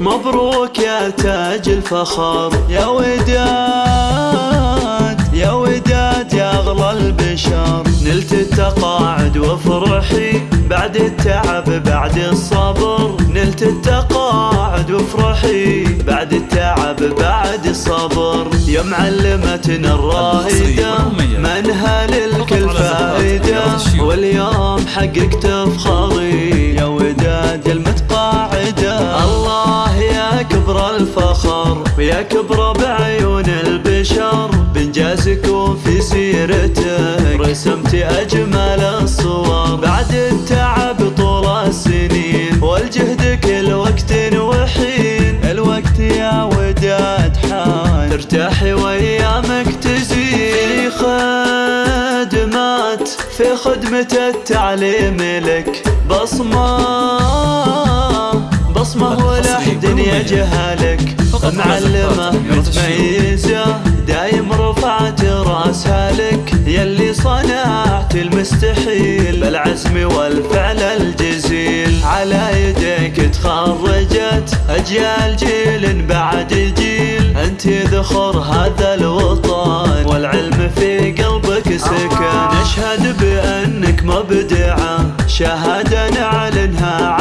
مبروك يا تاج الفخر. يا وداد يا وداد يا أغلى البشر. نلت التقاعد وفرحي بعد التعب بعد الصبر. نلت التقاعد وفرحي بعد التعب بعد الصبر. يا معلمتنا الرائدة منها للكل فائدة. واليوم حققت افخاري يا كبر الفخر ويا كبر بعيون البشر. بنجازكم في سيرتك رسمت أجمل الصور. بعد التعب طول السنين والجهد كل وقت وحين. الوقت يا وداد حان ترتاحي وأيامك تزين. خدمات في خدمة التعليم لك بصمة بصمة ولا حد يجهلك معلمة متميزة. دايم رفعت رأسها لك. يلي صنعت المستحيل. بالعزم والفعل الجزيل. على يديك تخرجت أجيال جيل بعد جيل. أنت ذخر هذا الوطن. والعلم في قلبك سكن. نشهد بأنك مبدعة. شهادة نعلنها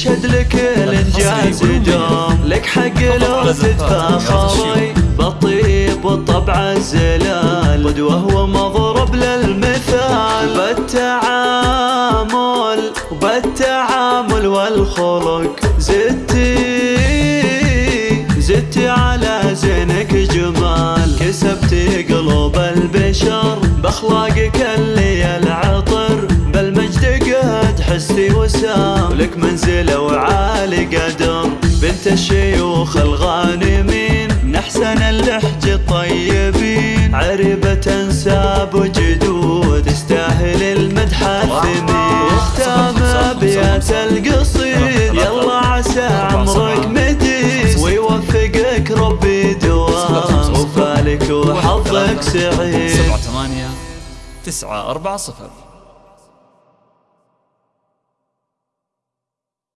يشهد لك الانجاز دوم لك حق لو تتفاخري بالطيب والطبع الزلال. قدوه ومضرب للمثال. بالتعامل بالتعامل والخلق. زدتي زدتي على زينك جمال. كسبتي قلوب البشر. بأخلاقك اللي قد حستي وسام لك منزل وعالي قدر. بنت الشيوخ الغانمين من أحسن اللحج الطيبين. عربة انساب وجدود تستاهل المدح الثمين. واختام أبيات القصيد يلا عسى عمرك مديد ويوفقك ربي دوام. وفالك وحظك سعيد. سبعة ثمانية تسعة أربعة صفر.